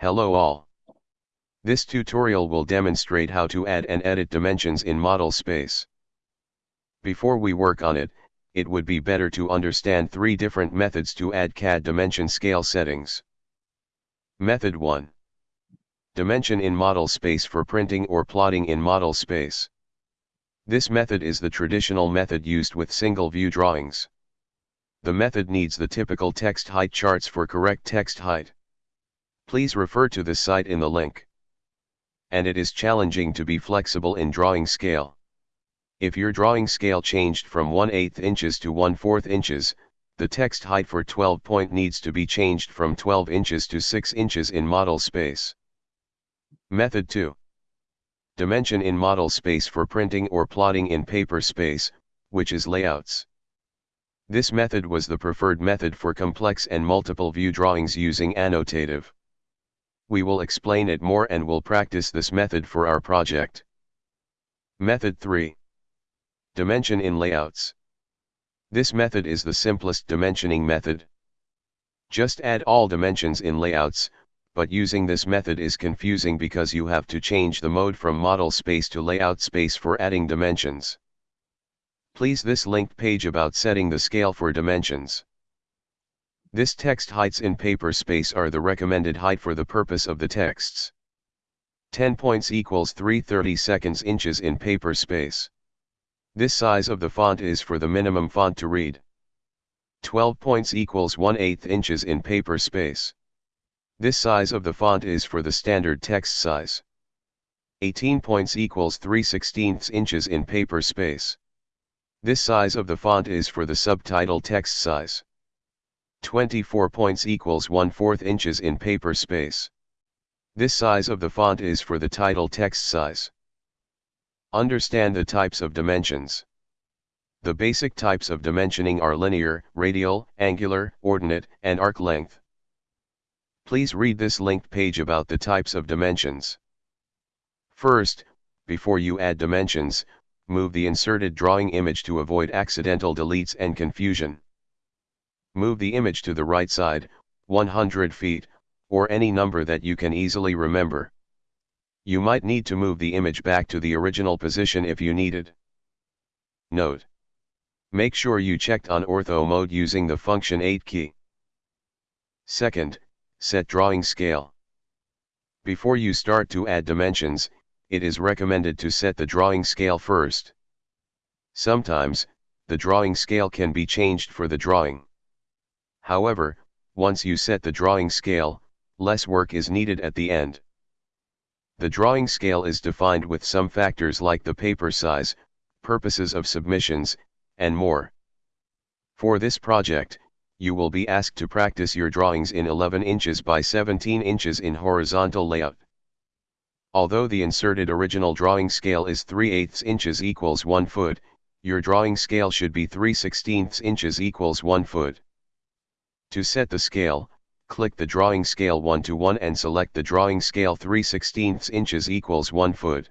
Hello all. This tutorial will demonstrate how to add and edit dimensions in model space. Before we work on it, it would be better to understand three different methods to add CAD dimension scale settings. Method 1. Dimension in model space for printing or plotting in model space. This method is the traditional method used with single view drawings. The method needs the typical text height charts for correct text height. Please refer to the site in the link. And it is challenging to be flexible in drawing scale. If your drawing scale changed from 1 8 inches to 1 4 inches, the text height for 12 point needs to be changed from 12 inches to 6 inches in model space. Method 2. Dimension in model space for printing or plotting in paper space, which is layouts. This method was the preferred method for complex and multiple view drawings using annotative. We will explain it more and will practice this method for our project. Method 3. Dimension in layouts. This method is the simplest dimensioning method. Just add all dimensions in layouts, but using this method is confusing because you have to change the mode from model space to layout space for adding dimensions. Please this linked page about setting the scale for dimensions. This text heights in paper space are the recommended height for the purpose of the texts. 10 points equals 330 seconds inches in paper space. This size of the font is for the minimum font to read. 12 points equals 1 8 inches in paper space. This size of the font is for the standard text size. 18 points equals 3 16 inches in paper space. This size of the font is for the subtitle text size. 24 points equals 1 4 inches in paper space. This size of the font is for the title text size. Understand the types of dimensions. The basic types of dimensioning are linear, radial, angular, ordinate, and arc length. Please read this linked page about the types of dimensions. First, before you add dimensions, move the inserted drawing image to avoid accidental deletes and confusion. Move the image to the right side, 100 feet, or any number that you can easily remember. You might need to move the image back to the original position if you needed. Note. Make sure you checked on ortho mode using the function 8 key. Second, set drawing scale. Before you start to add dimensions, it is recommended to set the drawing scale first. Sometimes, the drawing scale can be changed for the drawing. However, once you set the drawing scale, less work is needed at the end. The drawing scale is defined with some factors like the paper size, purposes of submissions, and more. For this project, you will be asked to practice your drawings in 11 inches by 17 inches in horizontal layout. Although the inserted original drawing scale is 3 8 inches equals 1 foot, your drawing scale should be 3 16 inches equals 1 foot. To set the scale, click the drawing scale 1 to 1 and select the drawing scale 3 16 inches equals 1 foot.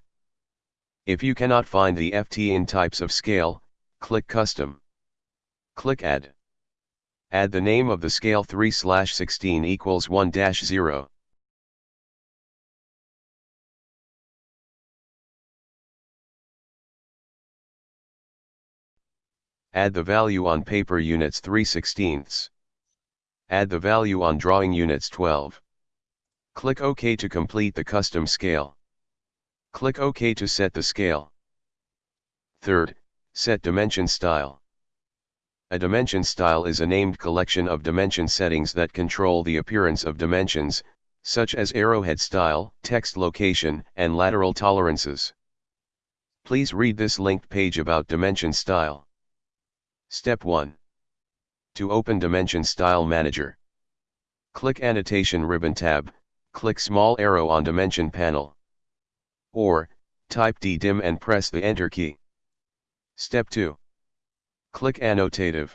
If you cannot find the FT in types of scale, click Custom. Click Add. Add the name of the scale 3 16 equals 1 0. Add the value on paper units 3 16ths. Add the value on drawing units 12. Click OK to complete the custom scale. Click OK to set the scale. Third, set dimension style. A dimension style is a named collection of dimension settings that control the appearance of dimensions, such as arrowhead style, text location, and lateral tolerances. Please read this linked page about dimension style. Step 1. To open Dimension Style Manager. Click Annotation ribbon tab, click small arrow on Dimension panel. Or, type DDIM and press the Enter key. Step 2. Click Annotative.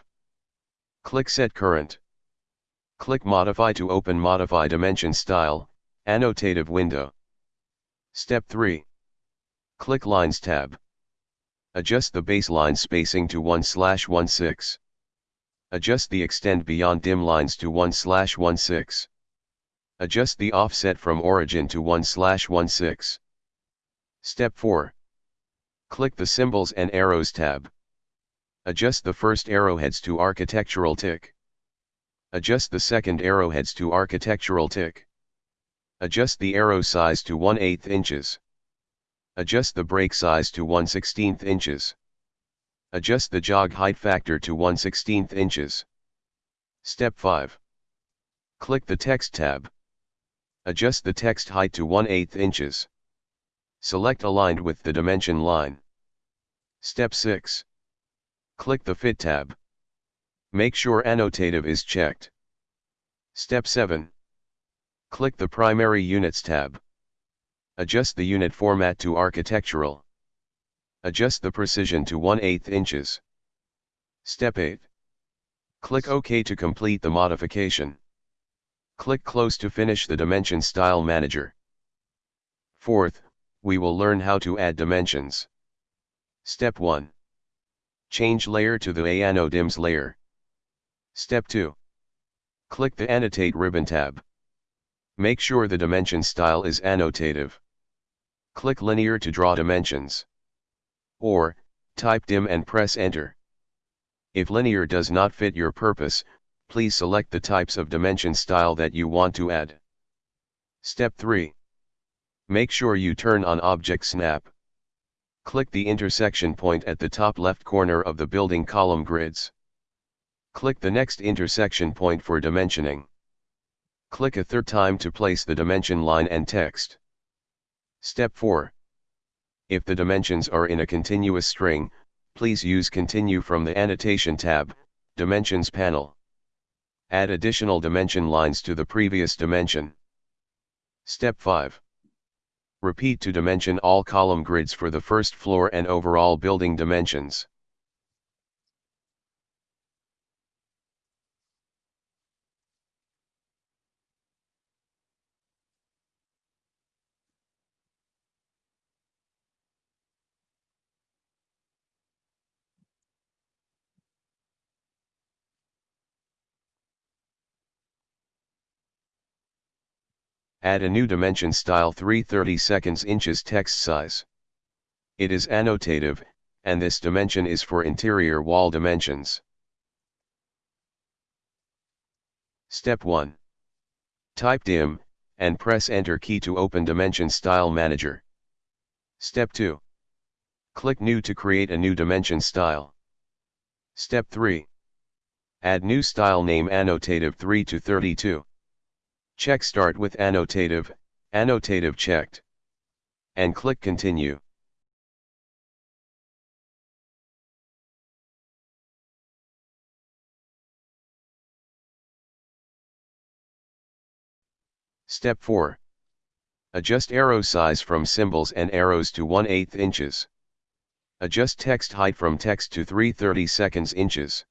Click Set Current. Click Modify to open Modify Dimension Style, Annotative window. Step 3. Click Lines tab. Adjust the baseline spacing to 1 slash 16. Adjust the extend beyond dim lines to 1 slash 16. Adjust the offset from origin to 1 slash 16. Step 4. Click the Symbols and Arrows tab. Adjust the first arrowheads to architectural tick. Adjust the second arrowheads to architectural tick. Adjust the arrow size to 1 8 inches. Adjust the break size to 1 16 inches. Adjust the jog height factor to 1 16 inches. Step 5. Click the Text tab. Adjust the text height to 1 8 inches. Select Aligned with the dimension line. Step 6. Click the Fit tab. Make sure Annotative is checked. Step 7. Click the Primary Units tab. Adjust the unit format to architectural. Adjust the precision to 1 8 inches. Step 8. Click OK to complete the modification. Click Close to finish the Dimension Style Manager. Fourth, we will learn how to add dimensions. Step 1. Change layer to the AnnoDims layer. Step 2. Click the Annotate ribbon tab. Make sure the dimension style is annotative. Click Linear to draw dimensions. Or, type dim and press enter. If linear does not fit your purpose, please select the types of dimension style that you want to add. Step 3. Make sure you turn on Object Snap. Click the intersection point at the top left corner of the building column grids. Click the next intersection point for dimensioning. Click a third time to place the dimension line and text. Step 4. If the dimensions are in a continuous string, please use Continue from the Annotation tab, Dimensions panel. Add additional dimension lines to the previous dimension. Step 5. Repeat to dimension all column grids for the first floor and overall building dimensions. Add a new dimension style 330 seconds inches text size. It is annotative, and this dimension is for interior wall dimensions. Step 1. Type dim, and press enter key to open Dimension Style Manager. Step 2. Click New to create a new dimension style. Step 3. Add new style name annotative 3 to 32. Check Start with Annotative, Annotative checked. And click Continue. Step 4. Adjust arrow size from symbols and arrows to 1 8 inches. Adjust text height from text to 330 seconds inches.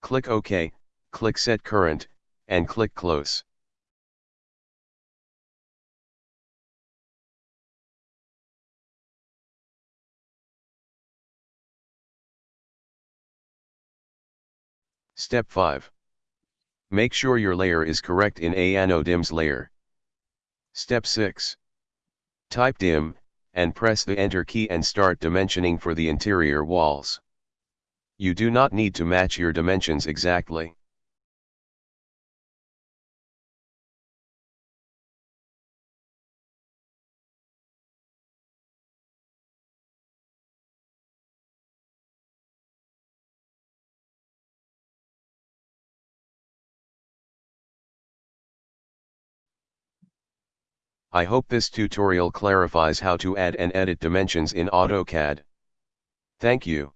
Click OK, click Set Current, and click Close. Step 5. Make sure your layer is correct in AnnoDims layer. Step 6. Type dim, and press the enter key and start dimensioning for the interior walls. You do not need to match your dimensions exactly. I hope this tutorial clarifies how to add and edit dimensions in AutoCAD. Thank you.